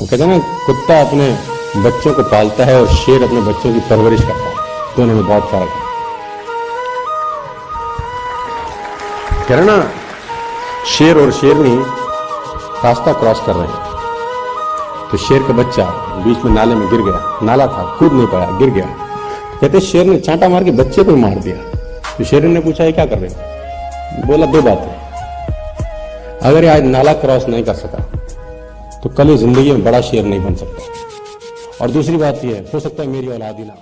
वो कहते हैं ना, कुत्ता अपने बच्चों को पालता है और शेर अपने बच्चों की परवरिश करता है। दोनों में बहुत फ़र्क है। ना, शेर और शेरनी रास्ता क्रॉस कर रहे हैं। तो शेर का बच्चा बीच में नाले में गिर गया। नाला था, कूद नहीं पाया, गिर गया। कहते शेर ने चांटा मार के बच्चे को मार दिया। तो शेर ने पूछा, ये क्या कर रहे हो? बोला, दो बातें। अगर आज नाला क्रॉस नहीं कर सका तो कल ज़िंदगी में बड़ा शेर नहीं बन सकता। और दूसरी बात यह है सकता है मेरी औलाद ना